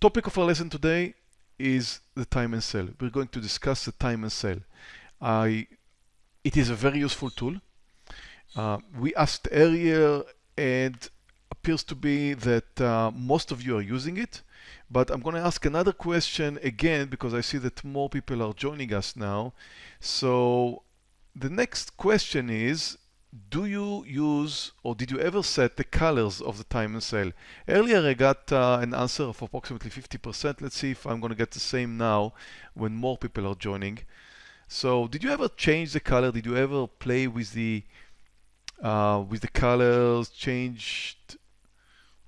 topic of our lesson today is the time and sale. We're going to discuss the time and sale. I, it is a very useful tool. Uh, we asked earlier and appears to be that uh, most of you are using it. But I'm going to ask another question again because I see that more people are joining us now. So the next question is, do you use or did you ever set the colors of the time and sale? Earlier I got uh, an answer of approximately 50%. Let's see if I'm going to get the same now when more people are joining. So did you ever change the color? Did you ever play with the uh, with the colors, changed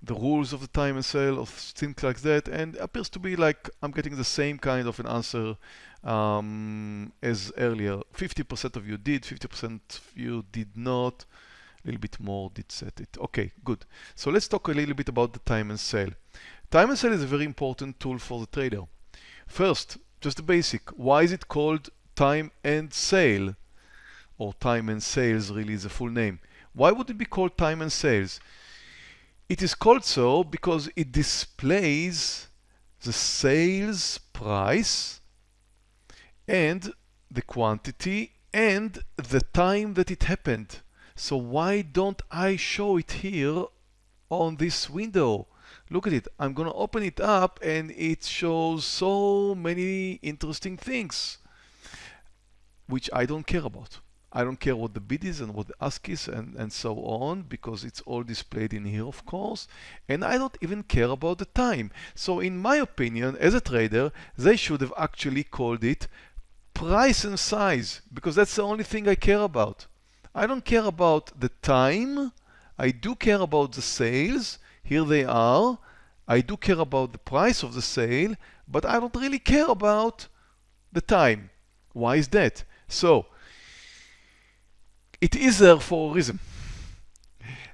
the rules of the time and sale or things like that and appears to be like I'm getting the same kind of an answer um, as earlier 50% of you did 50% of you did not. A little bit more did set it. Okay good. So let's talk a little bit about the time and sale. Time and sale is a very important tool for the trader. First just the basic. Why is it called time and sale? Or time and sales really is the full name. Why would it be called time and sales? It is called so because it displays the sales price and the quantity and the time that it happened. So why don't I show it here on this window? Look at it. I'm going to open it up and it shows so many interesting things which I don't care about. I don't care what the bid is and what the ask is and, and so on because it's all displayed in here of course and I don't even care about the time so in my opinion as a trader they should have actually called it price and size because that's the only thing I care about I don't care about the time I do care about the sales here they are I do care about the price of the sale but I don't really care about the time why is that so it is there for a reason.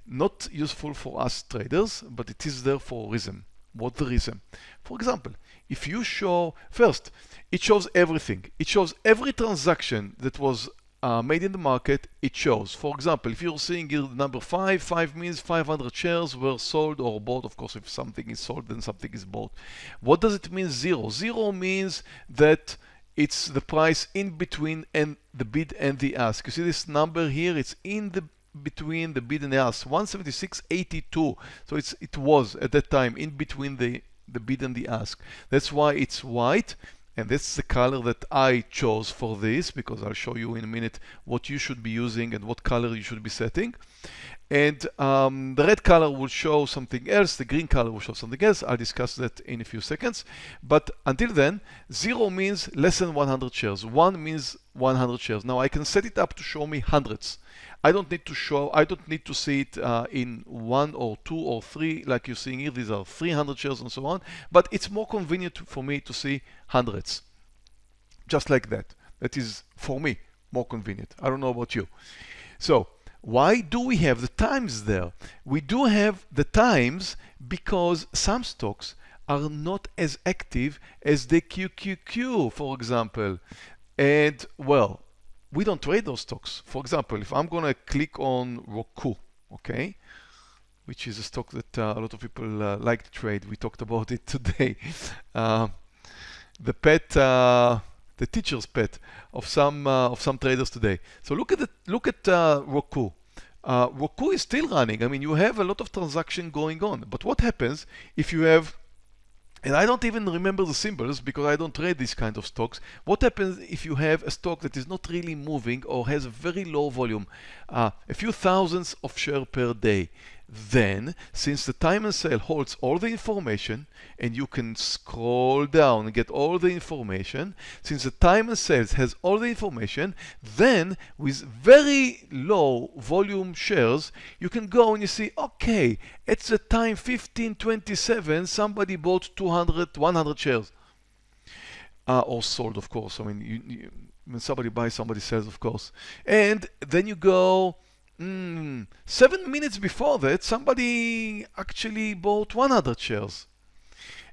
Not useful for us traders, but it is there for a reason. What the reason? For example, if you show, first, it shows everything. It shows every transaction that was uh, made in the market, it shows. For example, if you're seeing here the number 5, 5 means 500 shares were sold or bought. Of course, if something is sold, then something is bought. What does it mean 0? 0 means that it's the price in between and the bid and the ask. You see this number here, it's in the between the bid and the ask, 176.82. So it's it was at that time in between the the bid and the ask. That's why it's white and that's the color that I chose for this because I'll show you in a minute what you should be using and what color you should be setting and um, the red color will show something else, the green color will show something else. I'll discuss that in a few seconds. But until then, zero means less than 100 shares. One means 100 shares. Now I can set it up to show me hundreds. I don't need to show, I don't need to see it uh, in one or two or three like you're seeing here. These are 300 shares and so on. But it's more convenient for me to see hundreds. Just like that. That is, for me, more convenient. I don't know about you. So why do we have the times there? We do have the times because some stocks are not as active as the QQQ, for example. And well, we don't trade those stocks. For example, if I'm going to click on Roku, okay, which is a stock that uh, a lot of people uh, like to trade. We talked about it today. Uh, the pet uh, the teacher's pet of some uh, of some traders today. So look at the, look at uh, Roku. Roku is still running. I mean, you have a lot of transaction going on. But what happens if you have and I don't even remember the symbols because I don't trade these kind of stocks. What happens if you have a stock that is not really moving or has a very low volume, uh, a few thousands of share per day? Then, since the time and sale holds all the information and you can scroll down and get all the information, since the time and sales has all the information, then with very low volume shares, you can go and you see, okay, at the time 1527, somebody bought 200, 100 shares. Uh, or sold, of course. I mean, you, you, when somebody buys, somebody sells, of course. And then you go Mm, seven minutes before that, somebody actually bought 100 shares.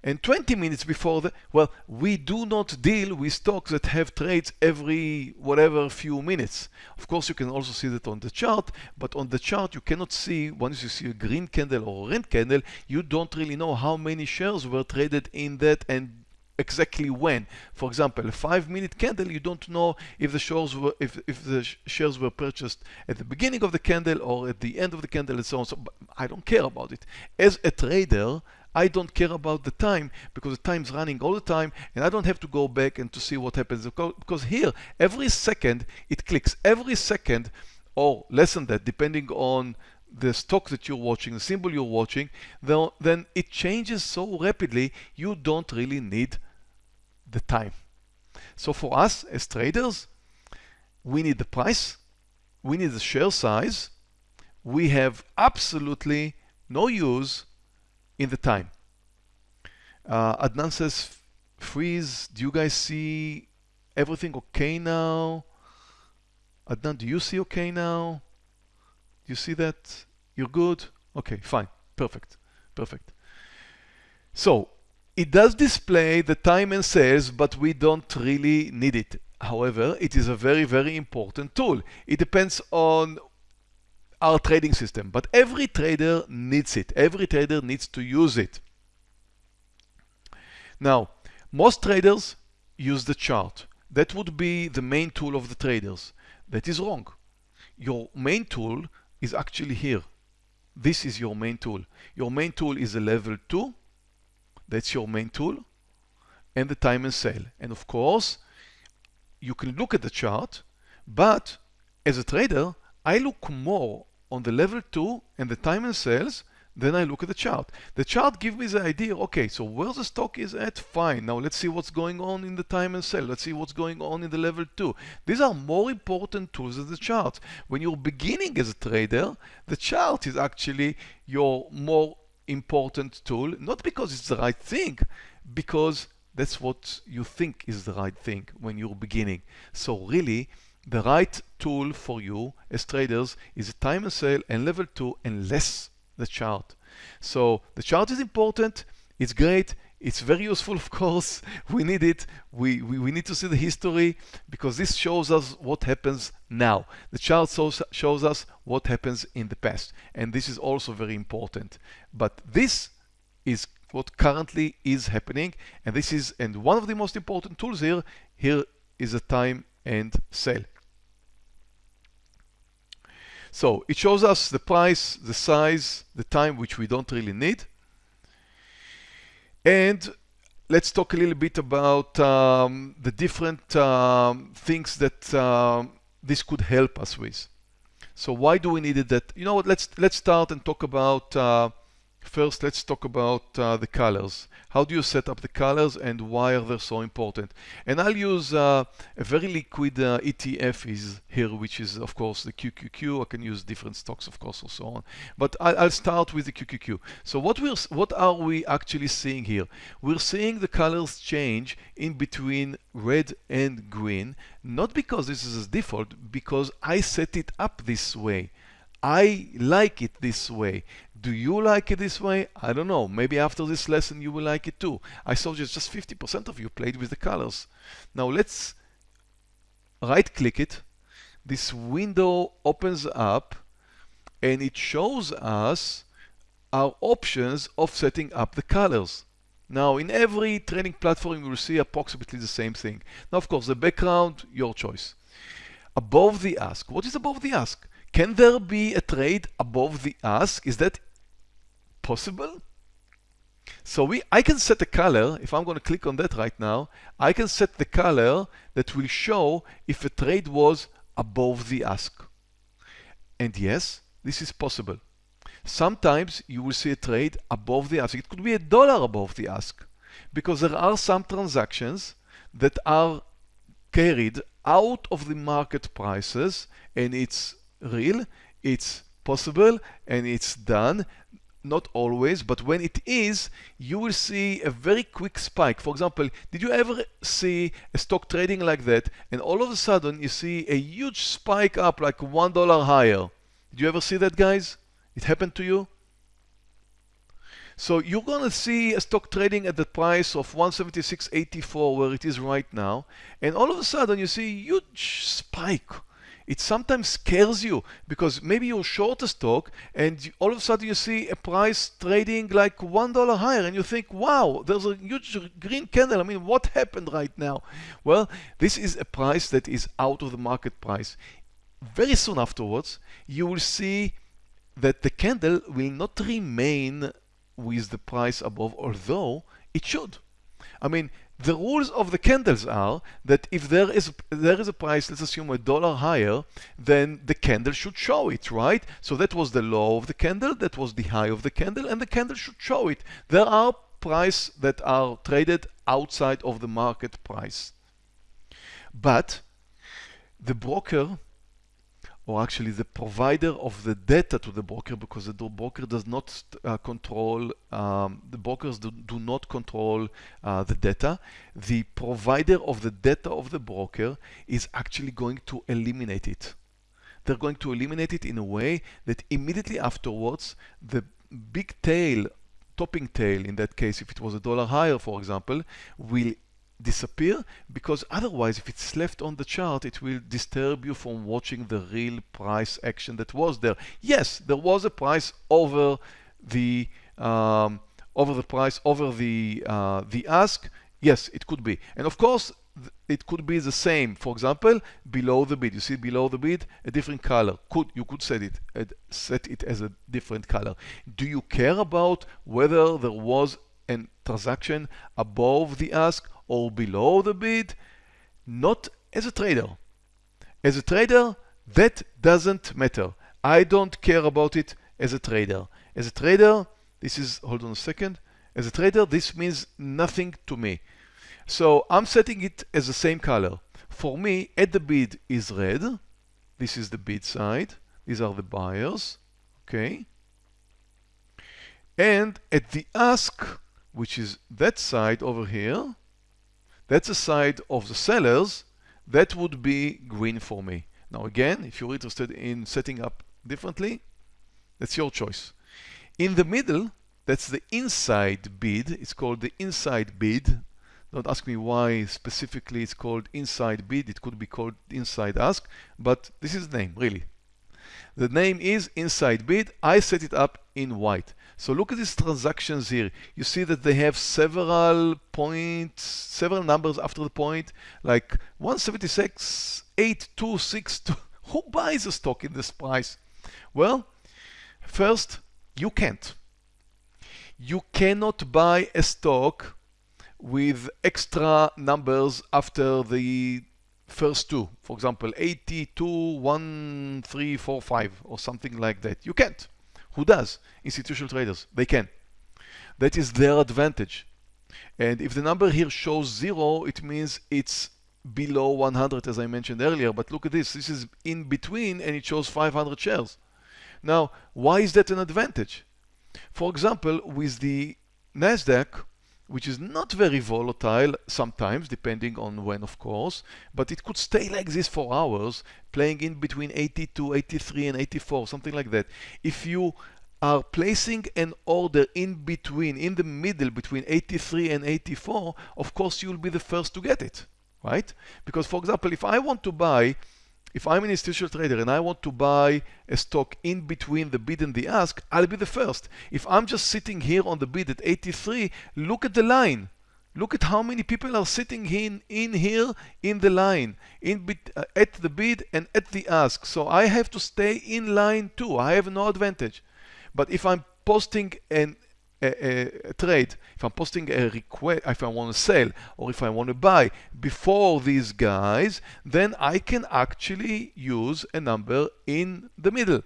And 20 minutes before that, well, we do not deal with stocks that have trades every whatever few minutes. Of course, you can also see that on the chart, but on the chart, you cannot see, once you see a green candle or a red candle, you don't really know how many shares were traded in that and exactly when. For example, a five-minute candle, you don't know if the shares were if, if the shares were purchased at the beginning of the candle or at the end of the candle and so on. So I don't care about it. As a trader, I don't care about the time because the time's running all the time and I don't have to go back and to see what happens because here every second it clicks every second or less than that depending on the stock that you're watching, the symbol you're watching, then it changes so rapidly you don't really need the time. So for us as traders, we need the price, we need the share size, we have absolutely no use in the time. Uh, Adnan says, freeze, do you guys see everything okay now? Adnan, do you see okay now? Do you see that? You're good? Okay, fine, perfect, perfect. So, it does display the time and sales, but we don't really need it. However, it is a very, very important tool. It depends on our trading system, but every trader needs it. Every trader needs to use it. Now, most traders use the chart. That would be the main tool of the traders. That is wrong. Your main tool is actually here. This is your main tool. Your main tool is a level 2. That's your main tool. And the time and sale. And of course, you can look at the chart, but as a trader, I look more on the level 2 and the time and sales, then I look at the chart. The chart gives me the idea, okay, so where the stock is at, fine. Now let's see what's going on in the time and sell. Let's see what's going on in the level 2. These are more important tools than the chart. When you're beginning as a trader, the chart is actually your more important tool, not because it's the right thing, because that's what you think is the right thing when you're beginning. So really, the right tool for you as traders is a time and sale and level 2 and less the chart. So the chart is important, it's great, it's very useful of course, we need it, we, we, we need to see the history because this shows us what happens now. The chart shows, shows us what happens in the past and this is also very important. But this is what currently is happening and this is and one of the most important tools here here is a time and sale so it shows us the price, the size, the time, which we don't really need. And let's talk a little bit about um, the different um, things that um, this could help us with. So why do we need it that, you know what, let's, let's start and talk about uh, First, let's talk about uh, the colors. How do you set up the colors and why are they so important? And I'll use uh, a very liquid uh, ETF is here, which is of course the QQQ. I can use different stocks, of course, and so on. But I'll, I'll start with the QQQ. So what we're, what are we actually seeing here? We're seeing the colors change in between red and green, not because this is a default, because I set it up this way. I like it this way. Do you like it this way? I don't know. Maybe after this lesson you will like it too. I saw just, just 50% of you played with the colors. Now let's right click it. This window opens up and it shows us our options of setting up the colors. Now in every training platform you will see approximately the same thing. Now of course the background, your choice. Above the ask. What is above the ask? Can there be a trade above the ask? Is that possible? So we, I can set a color, if I'm going to click on that right now, I can set the color that will show if a trade was above the ask. And yes, this is possible. Sometimes you will see a trade above the ask. It could be a dollar above the ask because there are some transactions that are carried out of the market prices and it's real, it's possible and it's done not always, but when it is, you will see a very quick spike. For example, did you ever see a stock trading like that and all of a sudden you see a huge spike up like $1 higher? Did you ever see that, guys? It happened to you? So you're going to see a stock trading at the price of 176.84 where it is right now. And all of a sudden you see a huge spike. It sometimes scares you because maybe you're short a stock and all of a sudden you see a price trading like $1 higher and you think, wow, there's a huge green candle. I mean, what happened right now? Well, this is a price that is out of the market price. Very soon afterwards, you will see that the candle will not remain with the price above, although it should. I mean, the rules of the candles are that if there is there is a price, let's assume a dollar higher, then the candle should show it, right? So that was the low of the candle, that was the high of the candle, and the candle should show it. There are prices that are traded outside of the market price. But the broker or actually the provider of the data to the broker because the broker does not uh, control, um, the brokers do, do not control uh, the data. The provider of the data of the broker is actually going to eliminate it. They're going to eliminate it in a way that immediately afterwards, the big tail, topping tail in that case, if it was a dollar higher, for example, will disappear because otherwise if it's left on the chart it will disturb you from watching the real price action that was there. Yes there was a price over the um, over the price over the uh, the ask. Yes it could be. And of course it could be the same. For example below the bid. You see below the bid a different color. Could you could set it set it as a different color. Do you care about whether there was a transaction above the ask or below the bid, not as a trader. As a trader, that doesn't matter. I don't care about it as a trader. As a trader, this is, hold on a second. As a trader, this means nothing to me. So I'm setting it as the same color. For me, at the bid is red. This is the bid side. These are the buyers. Okay. And at the ask, which is that side over here, that's the side of the sellers. That would be green for me. Now again, if you're interested in setting up differently, that's your choice. In the middle, that's the inside bid. It's called the inside bid. Don't ask me why specifically it's called inside bid. It could be called inside ask, but this is the name, really. The name is inside bid. I set it up in white. So look at these transactions here. You see that they have several points, several numbers after the point, like 176, 8262. Who buys a stock in this price? Well, first, you can't. You cannot buy a stock with extra numbers after the first two. For example, 82, 1345 or something like that. You can't. Who does? Institutional traders. They can. That is their advantage. And if the number here shows zero, it means it's below 100 as I mentioned earlier. But look at this. This is in between and it shows 500 shares. Now, why is that an advantage? For example, with the NASDAQ, which is not very volatile sometimes, depending on when, of course, but it could stay like this for hours, playing in between 82, 83, and 84, something like that. If you are placing an order in between, in the middle between 83 and 84, of course you'll be the first to get it, right? Because for example, if I want to buy if I'm an institutional trader and I want to buy a stock in between the bid and the ask, I'll be the first. If I'm just sitting here on the bid at 83, look at the line. Look at how many people are sitting in, in here in the line, in bit, uh, at the bid and at the ask. So I have to stay in line too. I have no advantage. But if I'm posting an a, a, trade, if I'm posting a request, if I want to sell or if I want to buy before these guys, then I can actually use a number in the middle.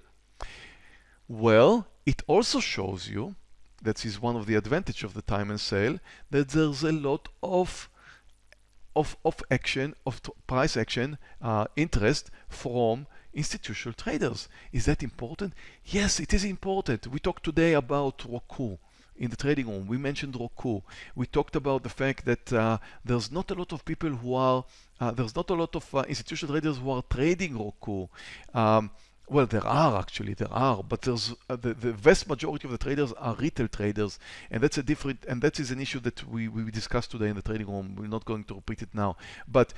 Well, it also shows you, that is one of the advantage of the time and sale, that there's a lot of of, of action, of price action, uh, interest from institutional traders. Is that important? Yes, it is important. We talked today about Roku in the trading room, we mentioned Roku. We talked about the fact that uh, there's not a lot of people who are, uh, there's not a lot of uh, institutional traders who are trading Roku. Um, well, there are actually, there are, but there's uh, the, the vast majority of the traders are retail traders, and that's a different, and that is an issue that we, we discussed today in the trading room. We're not going to repeat it now, but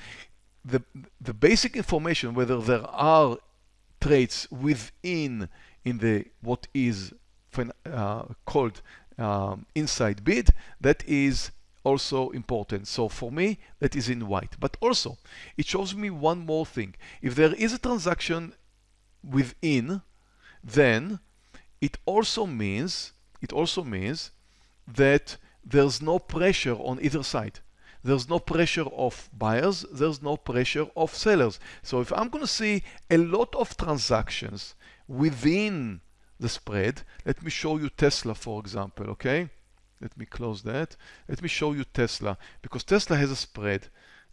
the the basic information whether there are trades within in the what is uh, called um, inside bid, that is also important. So for me, that is in white. But also, it shows me one more thing. If there is a transaction within, then it also means it also means that there's no pressure on either side. There's no pressure of buyers, there's no pressure of sellers. So if I'm going to see a lot of transactions within the spread. Let me show you Tesla, for example, okay? Let me close that. Let me show you Tesla, because Tesla has a spread.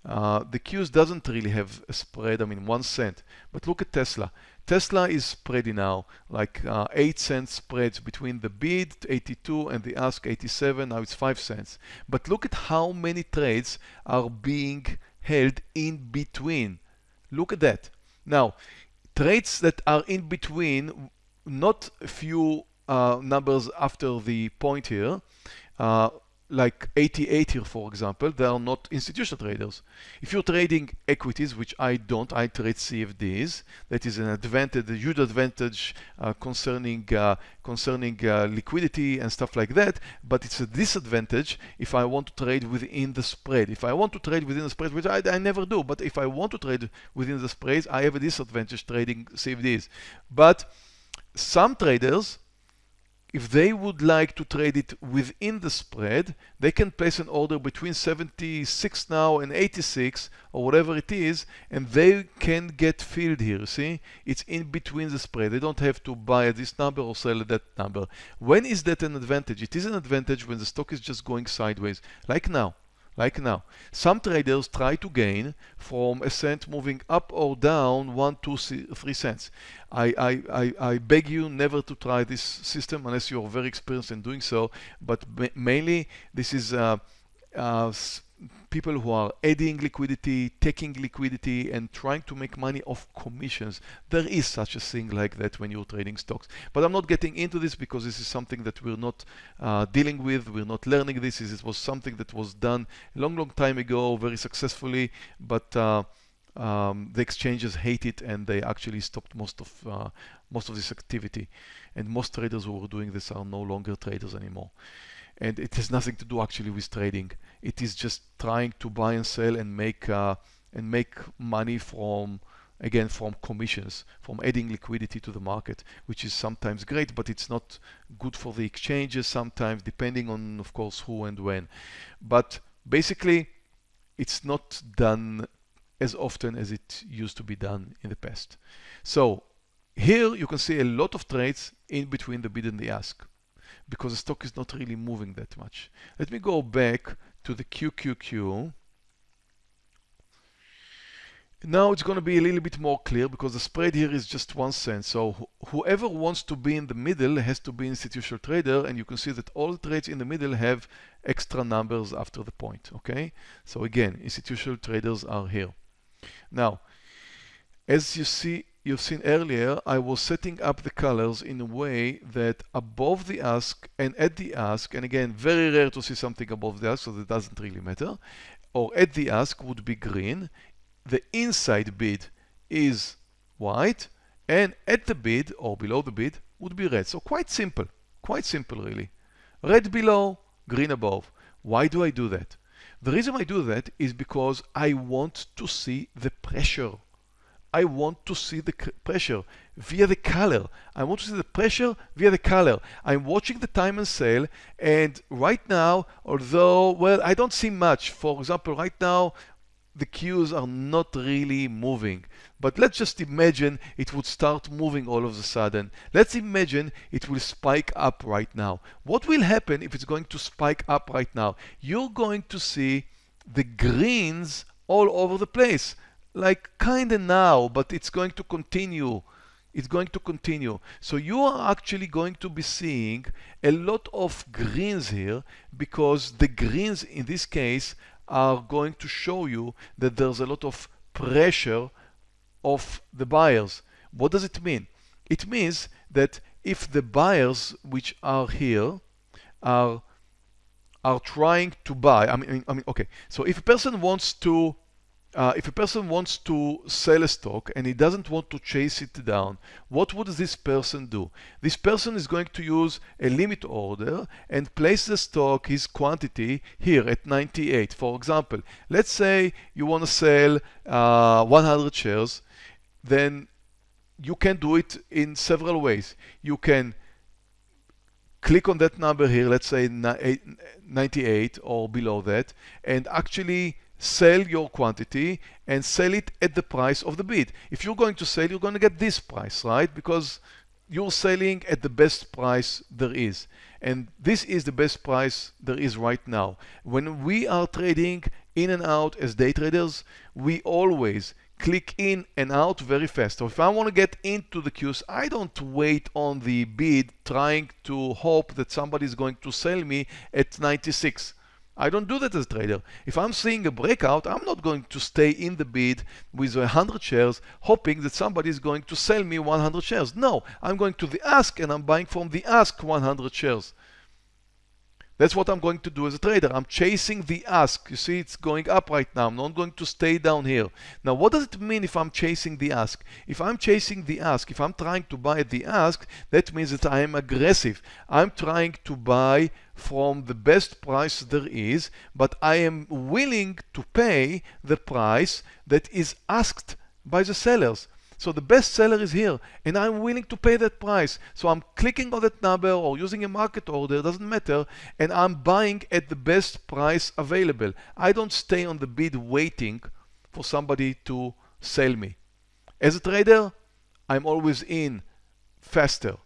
Uh, the Qs doesn't really have a spread, I mean one cent. But look at Tesla. Tesla is spreading now, like uh, 8 cents spreads between the bid 82 and the ask 87, now it's 5 cents. But look at how many trades are being held in between. Look at that. Now, trades that are in between not a few uh, numbers after the point here, uh, like 88 here, for example, they are not institutional traders. If you're trading equities, which I don't, I trade CFDs. That is an advantage, a huge advantage uh, concerning uh, concerning uh, liquidity and stuff like that. But it's a disadvantage if I want to trade within the spread. If I want to trade within the spread, which I, I never do, but if I want to trade within the spreads, I have a disadvantage trading CFDs. But some traders, if they would like to trade it within the spread, they can place an order between 76 now and 86 or whatever it is, and they can get filled here. See, it's in between the spread. They don't have to buy at this number or sell at that number. When is that an advantage? It is an advantage when the stock is just going sideways, like now like now. Some traders try to gain from a cent moving up or down one, two, three cents. I, I, I, I beg you never to try this system unless you're very experienced in doing so. But mainly this is uh, uh, people who are adding liquidity, taking liquidity, and trying to make money off commissions. There is such a thing like that when you're trading stocks. But I'm not getting into this because this is something that we're not uh, dealing with. We're not learning this. It was something that was done a long, long time ago, very successfully. But uh, um, the exchanges hate it and they actually stopped most of uh, most of this activity. And most traders who were doing this are no longer traders anymore and it has nothing to do actually with trading. It is just trying to buy and sell and make uh, and make money from again from commissions, from adding liquidity to the market, which is sometimes great, but it's not good for the exchanges sometimes, depending on of course who and when. But basically, it's not done as often as it used to be done in the past. So here you can see a lot of trades in between the bid and the ask because the stock is not really moving that much. Let me go back to the QQQ. Now it's going to be a little bit more clear because the spread here is just one cent. So wh whoever wants to be in the middle has to be institutional trader and you can see that all trades in the middle have extra numbers after the point. Okay, so again, institutional traders are here. Now, as you see you've seen earlier, I was setting up the colors in a way that above the ask and at the ask, and again, very rare to see something above the ask, so that doesn't really matter, or at the ask would be green, the inside bid is white, and at the bid or below the bid would be red. So quite simple, quite simple really. Red below, green above. Why do I do that? The reason I do that is because I want to see the pressure I want to see the pressure via the color. I want to see the pressure via the color. I'm watching the time and sale and right now, although, well, I don't see much. For example, right now, the Qs are not really moving. But let's just imagine it would start moving all of a sudden. Let's imagine it will spike up right now. What will happen if it's going to spike up right now? You're going to see the greens all over the place like kind of now, but it's going to continue. It's going to continue. So you are actually going to be seeing a lot of greens here because the greens in this case are going to show you that there's a lot of pressure of the buyers. What does it mean? It means that if the buyers which are here are are trying to buy, I mean, I mean, okay. So if a person wants to uh, if a person wants to sell a stock and he doesn't want to chase it down, what would this person do? This person is going to use a limit order and place the stock, his quantity, here at 98. For example, let's say you want to sell uh, 100 shares, then you can do it in several ways. You can click on that number here, let's say 98 or below that, and actually sell your quantity and sell it at the price of the bid. If you're going to sell, you're going to get this price, right? Because you're selling at the best price there is. And this is the best price there is right now. When we are trading in and out as day traders, we always click in and out very fast. So if I want to get into the Qs, I don't wait on the bid trying to hope that somebody is going to sell me at 96. I don't do that as a trader. If I'm seeing a breakout, I'm not going to stay in the bid with 100 shares hoping that somebody is going to sell me 100 shares. No, I'm going to the ask and I'm buying from the ask 100 shares. That's what I'm going to do as a trader. I'm chasing the ask. You see, it's going up right now. I'm not going to stay down here. Now, what does it mean if I'm chasing the ask? If I'm chasing the ask, if I'm trying to buy the ask, that means that I am aggressive. I'm trying to buy from the best price there is, but I am willing to pay the price that is asked by the sellers. So the best seller is here and I'm willing to pay that price. So I'm clicking on that number or using a market order, doesn't matter, and I'm buying at the best price available. I don't stay on the bid waiting for somebody to sell me. As a trader, I'm always in faster.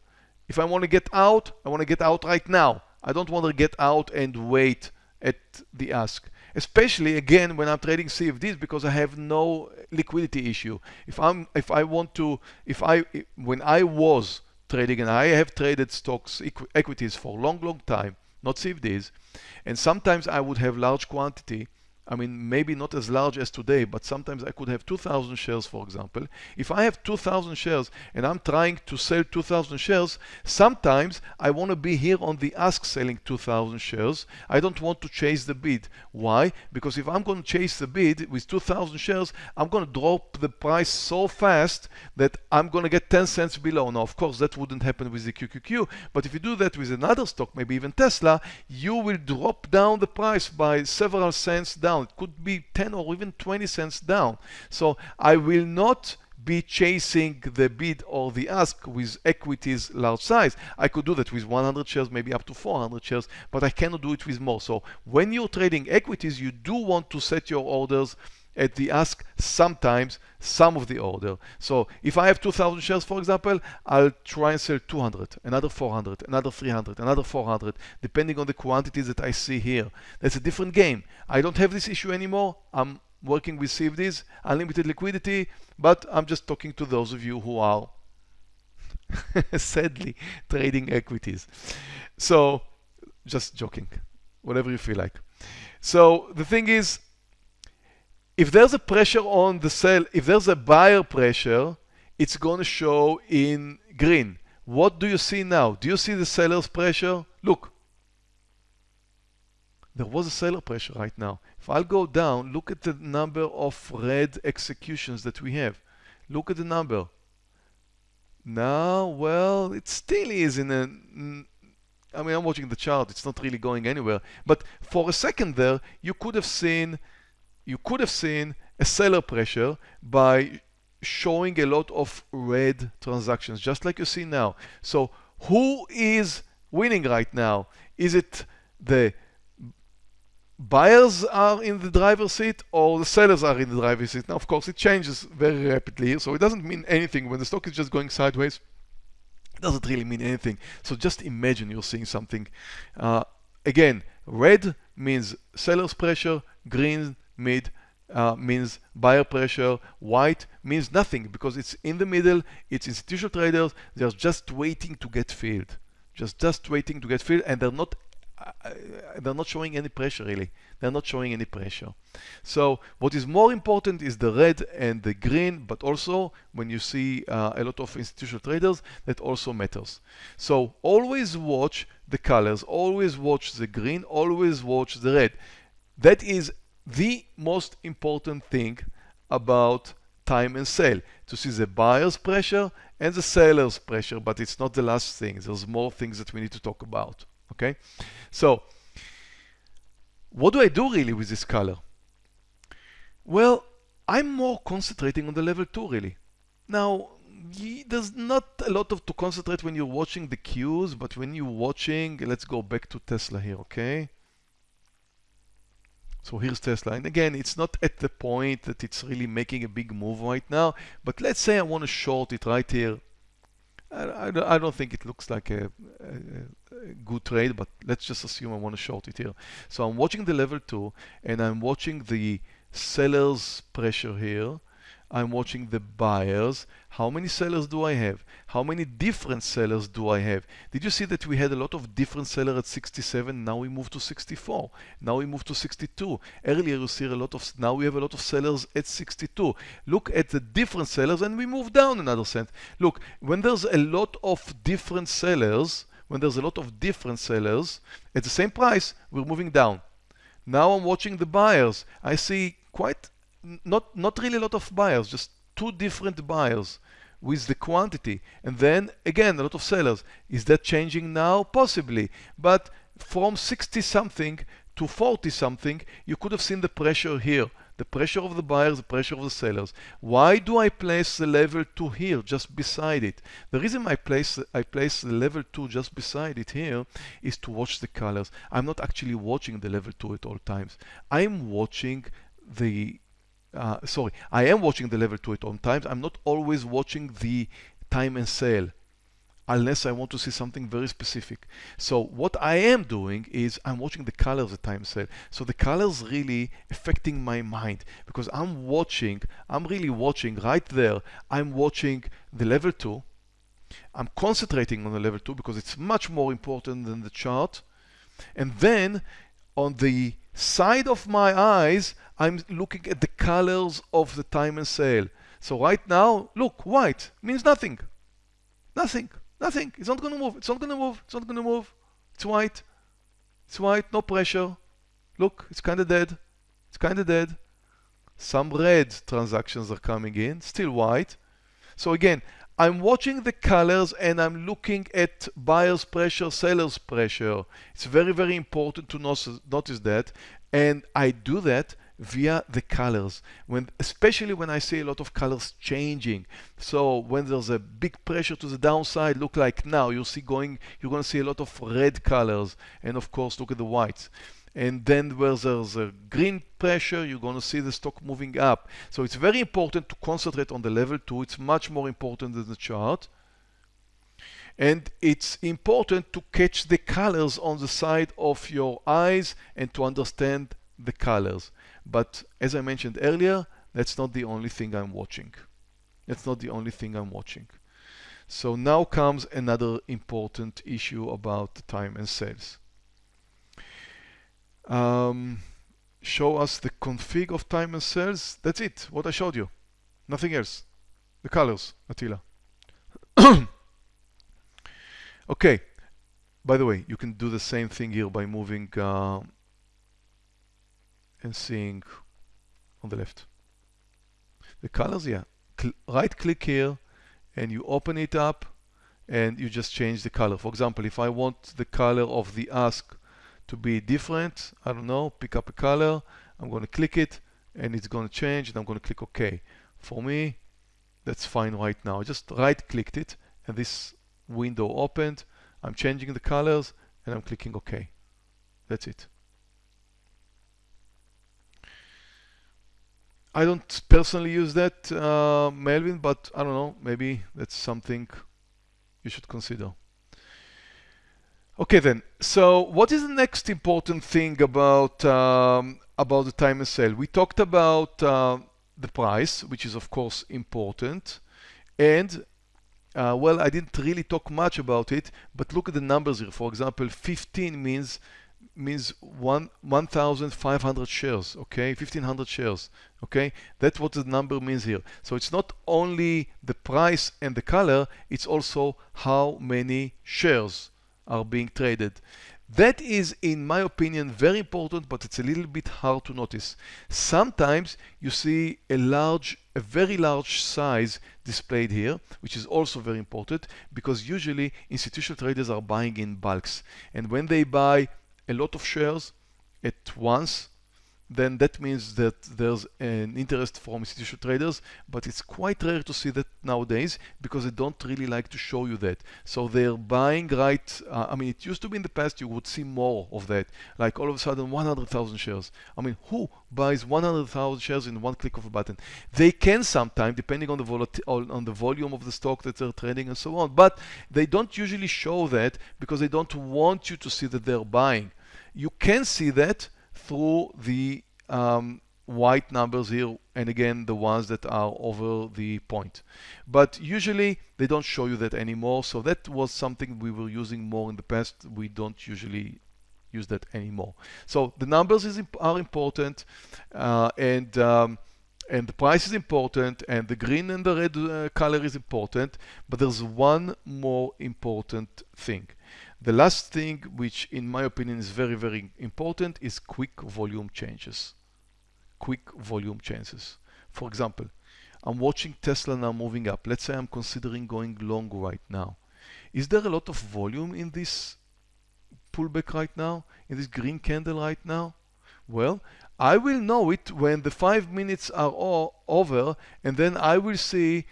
If I want to get out, I want to get out right now. I don't want to get out and wait at the ask especially again when I'm trading CFDs because I have no liquidity issue. If I'm if I want to if I when I was trading and I have traded stocks equ equities for a long long time, not CFDs, and sometimes I would have large quantity I mean, maybe not as large as today, but sometimes I could have 2,000 shares, for example. If I have 2,000 shares and I'm trying to sell 2,000 shares, sometimes I want to be here on the ask selling 2,000 shares. I don't want to chase the bid. Why? Because if I'm going to chase the bid with 2,000 shares, I'm going to drop the price so fast that I'm going to get 10 cents below. Now, of course, that wouldn't happen with the QQQ, but if you do that with another stock, maybe even Tesla, you will drop down the price by several cents down down. It could be 10 or even 20 cents down. So I will not be chasing the bid or the ask with equities large size. I could do that with 100 shares, maybe up to 400 shares, but I cannot do it with more. So when you're trading equities, you do want to set your orders at the ask sometimes some of the order. So if I have 2,000 shares, for example, I'll try and sell 200, another 400, another 300, another 400, depending on the quantities that I see here. That's a different game. I don't have this issue anymore. I'm working with CFDs, unlimited liquidity, but I'm just talking to those of you who are sadly trading equities. So just joking, whatever you feel like. So the thing is, if there's a pressure on the sell, if there's a buyer pressure, it's going to show in green. What do you see now? Do you see the seller's pressure? Look. There was a seller pressure right now. If I'll go down, look at the number of red executions that we have. Look at the number. Now, well, it still is in a I mean, I'm watching the chart. It's not really going anywhere. But for a second there, you could have seen you could have seen a seller pressure by showing a lot of red transactions, just like you see now. So who is winning right now? Is it the buyers are in the driver's seat or the sellers are in the driver's seat? Now, of course, it changes very rapidly, so it doesn't mean anything. When the stock is just going sideways, it doesn't really mean anything. So just imagine you're seeing something. Uh, again, red means seller's pressure, green mid uh, means buyer pressure, white means nothing because it's in the middle, it's institutional traders, they're just waiting to get filled. Just, just waiting to get filled and they're not uh, they're not showing any pressure really. They're not showing any pressure. So what is more important is the red and the green, but also when you see uh, a lot of institutional traders, that also matters. So always watch the colors, always watch the green, always watch the red. That is the most important thing about time and sale to see the buyer's pressure and the seller's pressure, but it's not the last thing. There's more things that we need to talk about. Okay, so what do I do really with this color? Well, I'm more concentrating on the level 2 really. Now, there's not a lot of to concentrate when you're watching the Qs, but when you're watching, let's go back to Tesla here, okay? So here's Tesla. And again, it's not at the point that it's really making a big move right now, but let's say I want to short it right here. I, I, I don't think it looks like a, a, a, good trade, but let's just assume I want to short it here. So I'm watching the level 2 and I'm watching the seller's pressure here I'm watching the buyers. How many sellers do I have? How many different sellers do I have? Did you see that we had a lot of different sellers at 67? Now we move to 64. Now we move to 62. Earlier you see a lot of, now we have a lot of sellers at 62. Look at the different sellers and we move down another cent. Look, when there's a lot of different sellers, when there's a lot of different sellers at the same price, we're moving down. Now I'm watching the buyers. I see quite not not really a lot of buyers, just two different buyers with the quantity. And then again, a lot of sellers. Is that changing now? Possibly. But from 60 something to 40 something, you could have seen the pressure here. The pressure of the buyers, the pressure of the sellers. Why do I place the level 2 here, just beside it? The reason I place, I place the level 2 just beside it here is to watch the colors. I'm not actually watching the level 2 at all times. I'm watching the uh, sorry, I am watching the level 2 at all times. I'm not always watching the time and sale unless I want to see something very specific. So what I am doing is I'm watching the colors at time sale. So the colors really affecting my mind because I'm watching, I'm really watching right there. I'm watching the level 2. I'm concentrating on the level 2 because it's much more important than the chart. And then on the side of my eyes, I'm looking at the colors of the time and sale. So right now, look, white means nothing. Nothing. Nothing. It's not going to move. It's not going to move. It's not going to move. It's white. It's white. No pressure. Look, it's kind of dead. It's kind of dead. Some red transactions are coming in. Still white. So again, I'm watching the colors and I'm looking at buyer's pressure, seller's pressure. It's very, very important to notice that. And I do that via the colors. When especially when I see a lot of colors changing. So when there's a big pressure to the downside look like now you see going you're going to see a lot of red colors. And of course look at the whites. And then where there's a green pressure you're going to see the stock moving up. So it's very important to concentrate on the level 2 it's much more important than the chart. And it's important to catch the colors on the side of your eyes and to understand the colors but as I mentioned earlier, that's not the only thing I'm watching. That's not the only thing I'm watching. So now comes another important issue about time and sales. Um, show us the config of time and sales. That's it, what I showed you. Nothing else. The colors, Attila. okay, by the way, you can do the same thing here by moving uh, and seeing on the left. The colors, yeah. Cl right click here and you open it up and you just change the color. For example, if I want the color of the ask to be different, I don't know, pick up a color, I'm going to click it and it's going to change and I'm going to click OK. For me, that's fine right now. I just right clicked it and this window opened. I'm changing the colors and I'm clicking OK. That's it. I don't personally use that, uh, Melvin, but I don't know, maybe that's something you should consider. Okay then, so what is the next important thing about um, about the time and sale? We talked about uh, the price, which is of course important, and uh, well, I didn't really talk much about it, but look at the numbers here. For example, 15 means means one 1,500 shares, okay, 1,500 shares, okay. That's what the number means here. So it's not only the price and the color, it's also how many shares are being traded. That is, in my opinion, very important, but it's a little bit hard to notice. Sometimes you see a large, a very large size displayed here, which is also very important because usually institutional traders are buying in bulks. And when they buy a lot of shares at once, then that means that there's an interest from institutional traders, but it's quite rare to see that nowadays because they don't really like to show you that. So they're buying right, uh, I mean, it used to be in the past you would see more of that, like all of a sudden 100,000 shares. I mean, who buys 100,000 shares in one click of a button? They can sometime, depending on the, on the volume of the stock that they're trading and so on, but they don't usually show that because they don't want you to see that they're buying. You can see that through the um, white numbers here and again the ones that are over the point. But usually they don't show you that anymore so that was something we were using more in the past. We don't usually use that anymore. So the numbers is, are important uh, and um, and the price is important and the green and the red uh, color is important but there's one more important thing the last thing, which in my opinion is very, very important, is quick volume changes. Quick volume changes. For example, I'm watching Tesla now moving up. Let's say I'm considering going long right now. Is there a lot of volume in this pullback right now, in this green candle right now? Well, I will know it when the five minutes are all over and then I will see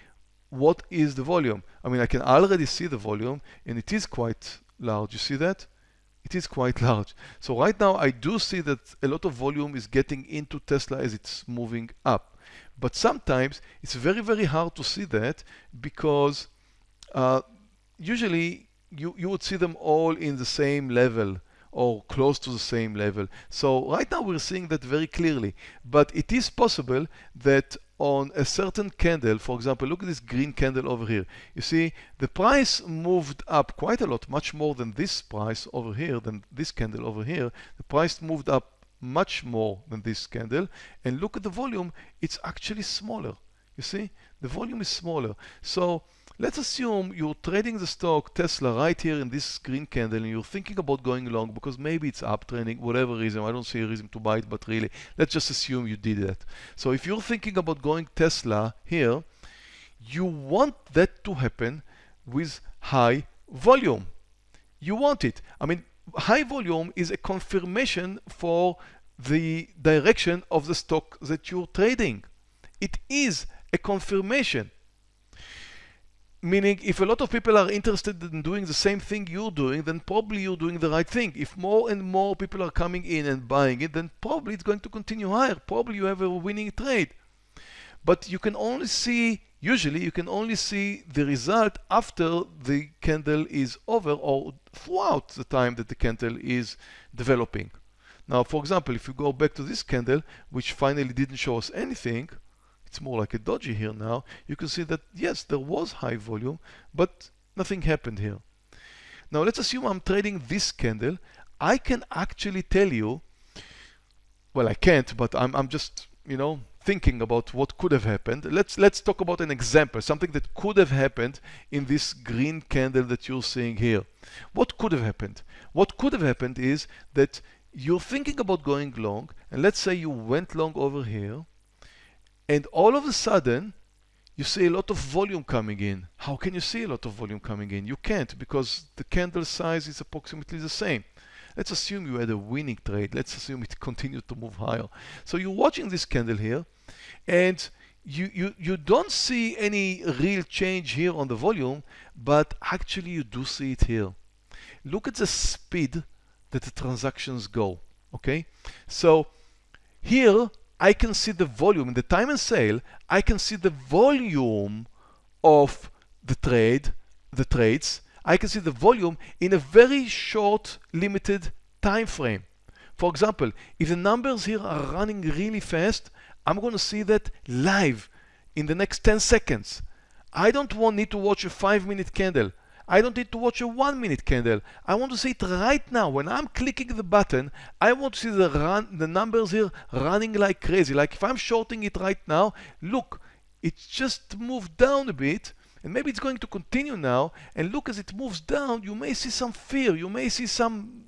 what is the volume. I mean, I can already see the volume and it is quite large. You see that? It is quite large. So right now I do see that a lot of volume is getting into Tesla as it's moving up. But sometimes it's very, very hard to see that because uh, usually you, you would see them all in the same level or close to the same level. So right now we're seeing that very clearly, but it is possible that on a certain candle, for example, look at this green candle over here. You see, the price moved up quite a lot, much more than this price over here, than this candle over here. The price moved up much more than this candle. And look at the volume, it's actually smaller. You see, the volume is smaller. So Let's assume you're trading the stock Tesla right here in this green candle and you're thinking about going long because maybe it's uptrending, whatever reason. I don't see a reason to buy it, but really, let's just assume you did that. So if you're thinking about going Tesla here, you want that to happen with high volume. You want it. I mean, high volume is a confirmation for the direction of the stock that you're trading. It is a confirmation. Meaning, if a lot of people are interested in doing the same thing you're doing, then probably you're doing the right thing. If more and more people are coming in and buying it, then probably it's going to continue higher. Probably you have a winning trade. But you can only see, usually you can only see the result after the candle is over or throughout the time that the candle is developing. Now, for example, if you go back to this candle, which finally didn't show us anything, it's more like a doji here now, you can see that yes, there was high volume, but nothing happened here. Now let's assume I'm trading this candle. I can actually tell you, well, I can't, but I'm, I'm just, you know, thinking about what could have happened. Let's, let's talk about an example, something that could have happened in this green candle that you're seeing here. What could have happened? What could have happened is that you're thinking about going long, and let's say you went long over here, and all of a sudden, you see a lot of volume coming in. How can you see a lot of volume coming in? You can't because the candle size is approximately the same. Let's assume you had a winning trade. Let's assume it continued to move higher. So you're watching this candle here and you, you, you don't see any real change here on the volume, but actually you do see it here. Look at the speed that the transactions go, okay? So here I can see the volume in the time and sale. I can see the volume of the trade, the trades. I can see the volume in a very short, limited time frame. For example, if the numbers here are running really fast, I'm going to see that live in the next 10 seconds. I don't want need to watch a five minute candle. I don't need to watch a one minute candle. I want to see it right now. When I'm clicking the button, I want to see the run, the numbers here running like crazy. Like if I'm shorting it right now, look, it just moved down a bit and maybe it's going to continue now. And look as it moves down you may see some fear. You may see some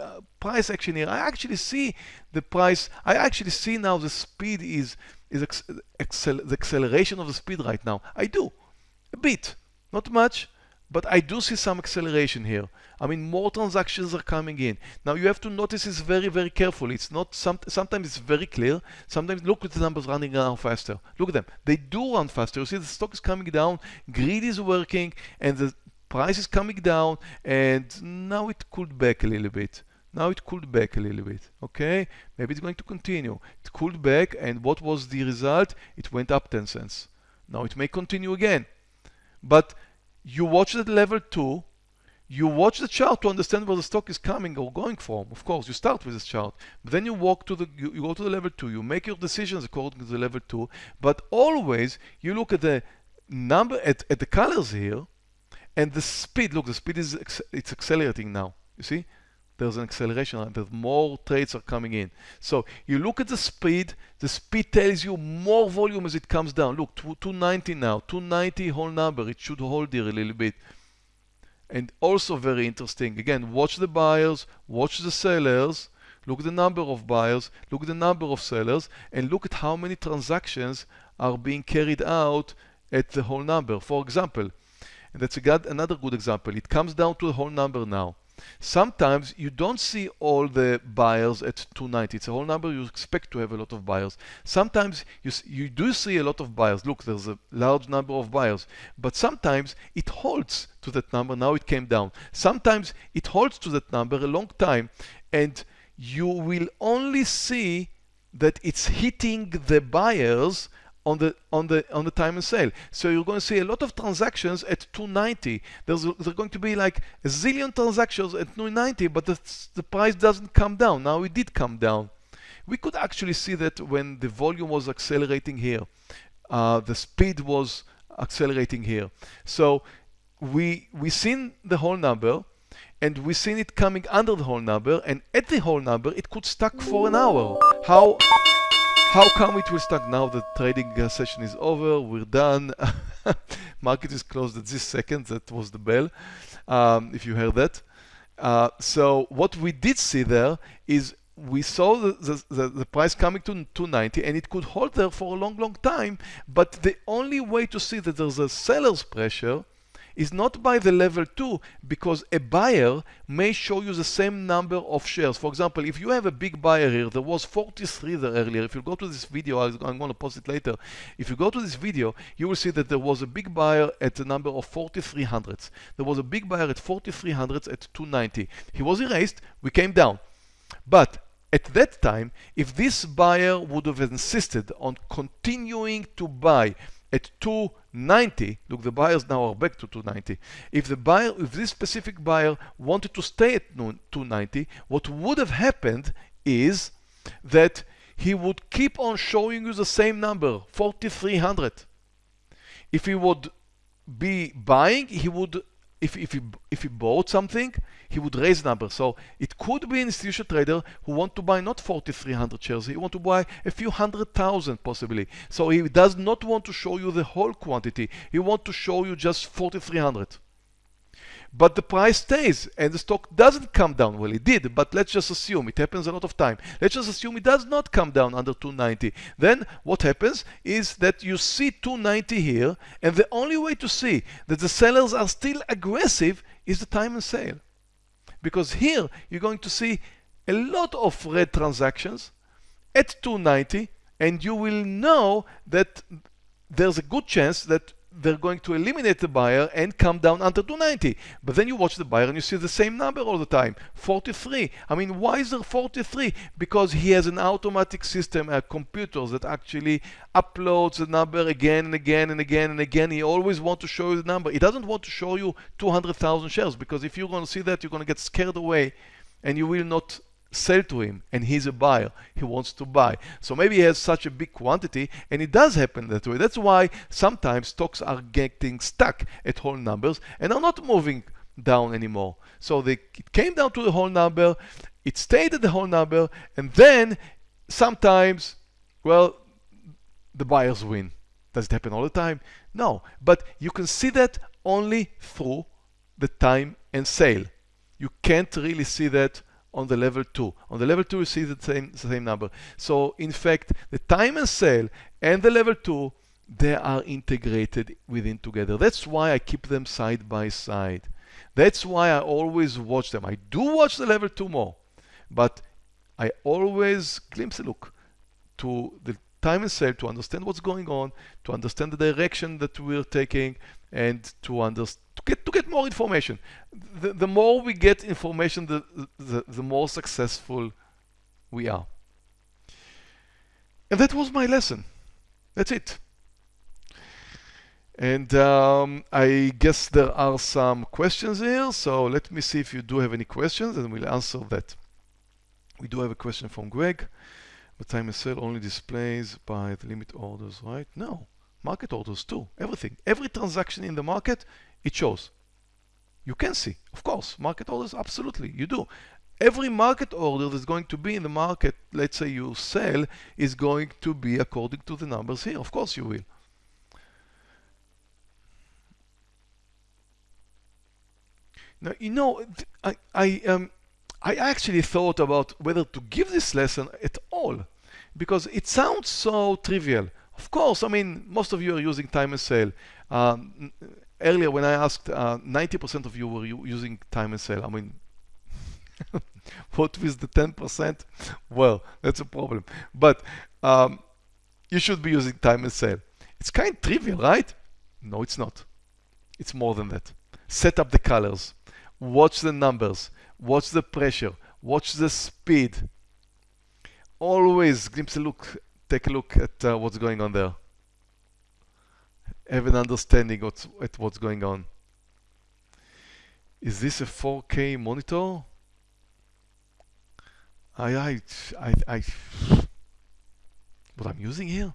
uh, price action here. I actually see the price. I actually see now the speed is is accel the acceleration of the speed right now. I do. A bit. Not much but I do see some acceleration here. I mean, more transactions are coming in. Now you have to notice this very, very carefully. It's not, some, sometimes it's very clear. Sometimes look at the numbers running around faster. Look at them. They do run faster. You see the stock is coming down, greed is working, and the price is coming down, and now it cooled back a little bit. Now it cooled back a little bit, okay? Maybe it's going to continue. It cooled back, and what was the result? It went up 10 cents. Now it may continue again. But you watch the level 2, you watch the chart to understand where the stock is coming or going from. Of course, you start with this chart, but then you walk to the, you, you, go to the level 2, you make your decisions according to the level 2, but always you look at the number, at, at the colors here, and the speed, look, the speed is, it's accelerating now, you see? There's an acceleration there's more trades are coming in. So you look at the speed, the speed tells you more volume as it comes down. Look, 290 now, 290 whole number, it should hold here a little bit. And also very interesting, again, watch the buyers, watch the sellers, look at the number of buyers, look at the number of sellers, and look at how many transactions are being carried out at the whole number. For example, and that's good, another good example, it comes down to the whole number now. Sometimes you don't see all the buyers at 290. It's a whole number you expect to have a lot of buyers. Sometimes you, you do see a lot of buyers. Look, there's a large number of buyers. But sometimes it holds to that number. Now it came down. Sometimes it holds to that number a long time and you will only see that it's hitting the buyers on the on the on the time and sale. So you're going to see a lot of transactions at 290. There's there's going to be like a zillion transactions at 290, but the, the price doesn't come down. Now it did come down. We could actually see that when the volume was accelerating here, uh, the speed was accelerating here. So we we seen the whole number and we seen it coming under the whole number and at the whole number it could stuck for an hour. How how come it will start now? The trading uh, session is over. We're done. Market is closed at this second. That was the bell, um, if you heard that. Uh, so what we did see there is we saw the, the, the, price coming to 290 and it could hold there for a long, long time. But the only way to see that there's a seller's pressure is not by the level 2 because a buyer may show you the same number of shares. For example, if you have a big buyer here, there was 43 there earlier. If you go to this video, I'm going to post it later. If you go to this video, you will see that there was a big buyer at the number of 4300s. There was a big buyer at 4300s at 290. He was erased, we came down. But at that time, if this buyer would have insisted on continuing to buy at 290, look, the buyers now are back to 290. If the buyer, if this specific buyer wanted to stay at 290, what would have happened is that he would keep on showing you the same number, 4,300. If he would be buying, he would if, if, he, if he bought something, he would raise number. So it could be an institutional trader who want to buy not 4,300 shares, he want to buy a few hundred thousand possibly. So he does not want to show you the whole quantity. He want to show you just 4,300 but the price stays and the stock doesn't come down. Well, it did, but let's just assume it happens a lot of time. Let's just assume it does not come down under 290. Then what happens is that you see 290 here, and the only way to see that the sellers are still aggressive is the time and sale. Because here you're going to see a lot of red transactions at 290, and you will know that there's a good chance that they're going to eliminate the buyer and come down under 290. But then you watch the buyer and you see the same number all the time, 43. I mean, why is there 43? Because he has an automatic system, a computer that actually uploads the number again and again and again and again. He always wants to show you the number. He doesn't want to show you 200,000 shares because if you're going to see that, you're going to get scared away and you will not sell to him and he's a buyer. He wants to buy. So maybe he has such a big quantity and it does happen that way. That's why sometimes stocks are getting stuck at whole numbers and are not moving down anymore. So they came down to the whole number it stayed at the whole number and then sometimes well the buyers win. Does it happen all the time? No. But you can see that only through the time and sale. You can't really see that on the level 2. On the level 2 you see the same, same number. So in fact the time and sale and the level 2 they are integrated within together. That's why I keep them side by side. That's why I always watch them. I do watch the level 2 more, but I always glimpse a look to the time and sale to understand what's going on, to understand the direction that we're taking, and to understand to get to get more information. The, the more we get information, the, the the more successful we are. And that was my lesson. That's it. And um, I guess there are some questions here. So let me see if you do have any questions and we'll answer that. We do have a question from Greg. The time and sale only displays by the limit orders, right? No, market orders too, everything. Every transaction in the market, it shows. You can see, of course, market orders, absolutely, you do. Every market order that's going to be in the market, let's say you sell, is going to be according to the numbers here. Of course you will. Now, you know, I, I, um, I actually thought about whether to give this lesson at all because it sounds so trivial. Of course, I mean, most of you are using time and sale. Um, earlier when I asked, 90% uh, of you were using time and sale. I mean, what with the 10%? Well, that's a problem. But um, you should be using time and sale. It's kind of trivial, right? No, it's not. It's more than that. Set up the colors. Watch the numbers watch the pressure, watch the speed. Always glimpse a look, take a look at uh, what's going on there. Have an understanding what's, at what's going on. Is this a 4K monitor? I, I, I, I, what I'm using here?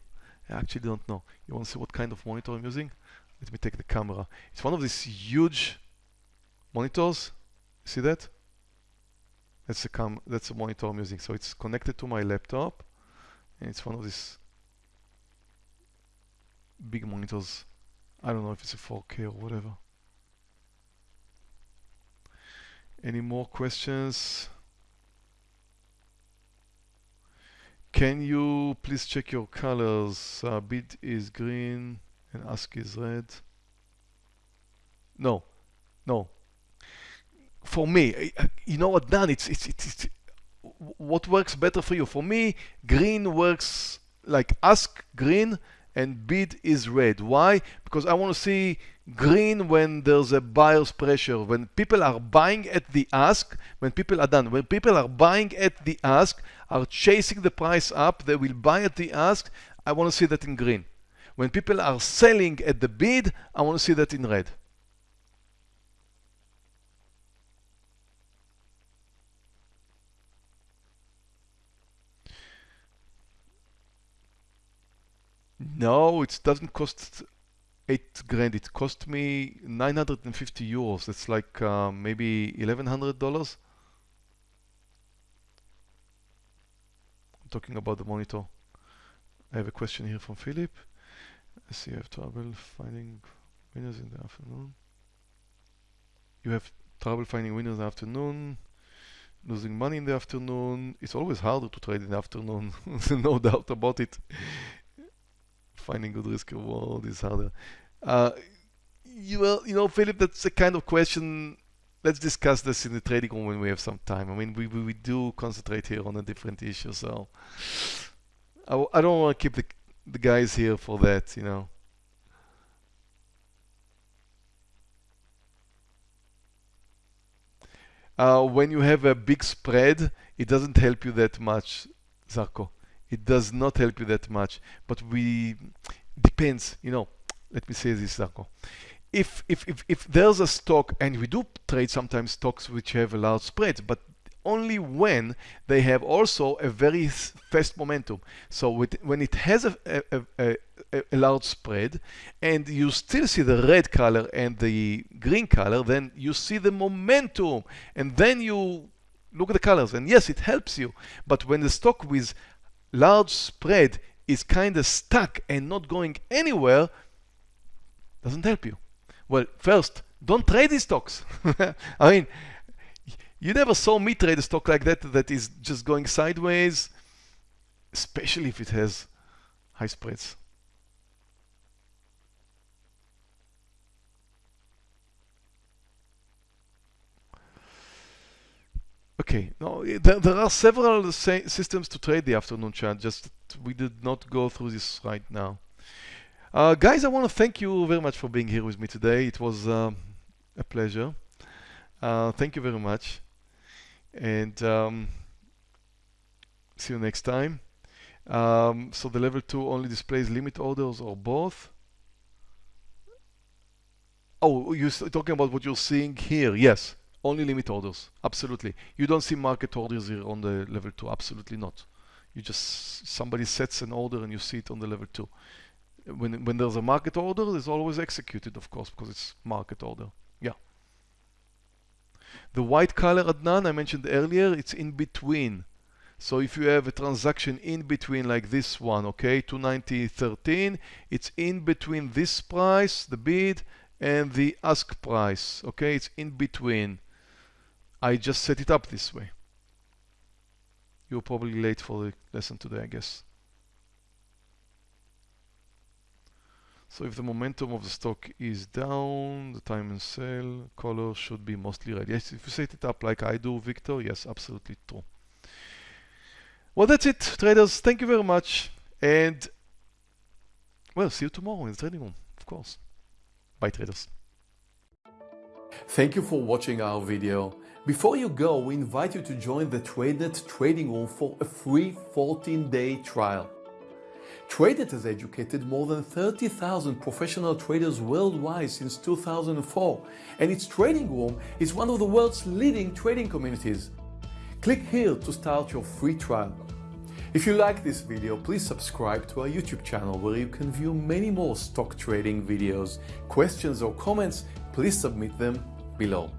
I actually don't know. You want to see what kind of monitor I'm using? Let me take the camera. It's one of these huge monitors. See that? That's a cam that's a monitor I'm using. So it's connected to my laptop and it's one of these big monitors. I don't know if it's a 4K or whatever. Any more questions? Can you please check your colors? Uh, bid is green and ask is red. No, no, for me, you know what, Dan, it's, it's, it's, what works better for you? For me, green works like ask green and bid is red. Why? Because I want to see green when there's a buyer's pressure. When people are buying at the ask, when people are done, when people are buying at the ask, are chasing the price up, they will buy at the ask. I want to see that in green. When people are selling at the bid, I want to see that in red. No, it doesn't cost 8 grand. It cost me 950 euros. That's like uh, maybe $1,100. I'm talking about the monitor. I have a question here from Philip. I see you have trouble finding winners in the afternoon. You have trouble finding winners in the afternoon, losing money in the afternoon. It's always harder to trade in the afternoon, no doubt about it finding good risk reward is harder. Uh, you, well, you know, Philip, that's a kind of question. Let's discuss this in the trading room when we have some time. I mean, we, we, we do concentrate here on a different issue, so I, I don't want to keep the, the guys here for that, you know. Uh, when you have a big spread, it doesn't help you that much, Zarko it does not help you that much. But we depends, you know. Let me say this, Darko. If, if, if, if there's a stock, and we do trade sometimes stocks which have a large spread, but only when they have also a very fast momentum. So with, when it has a, a, a, a, large spread and you still see the red color and the green color, then you see the momentum and then you look at the colors and yes, it helps you. But when the stock with large spread is kind of stuck and not going anywhere, doesn't help you. Well, first, don't trade these stocks. I mean, you never saw me trade a stock like that that is just going sideways, especially if it has high spreads. Okay, no, there, there are several systems to trade the afternoon chart, just we did not go through this right now. Uh, guys, I want to thank you very much for being here with me today. It was uh, a pleasure. Uh, thank you very much. And um, see you next time. Um, so the level 2 only displays limit orders or both. Oh, you're talking about what you're seeing here. Yes, only limit orders. Absolutely. You don't see market orders here on the level 2. Absolutely not. You just, somebody sets an order and you see it on the level 2 when, when there's a market order, it's always executed, of course, because it's market order. Yeah. The white color, Adnan, I mentioned earlier, it's in between. So if you have a transaction in between like this one, okay, 290.13, it's in between this price, the bid, and the ask price, okay, it's in between. I just set it up this way. You're probably late for the lesson today, I guess. So if the momentum of the stock is down, the time and sell color should be mostly red. Yes, if you set it up like I do, Victor, yes, absolutely true. Well, that's it, traders. Thank you very much. And, well, see you tomorrow in the trading room, of course. Bye, traders. Thank you for watching our video. Before you go, we invite you to join the TradeNet trading room for a free 14-day trial. TradeNet has educated more than 30,000 professional traders worldwide since 2004, and its trading room is one of the world's leading trading communities. Click here to start your free trial. If you like this video, please subscribe to our YouTube channel where you can view many more stock trading videos. Questions or comments, please submit them below.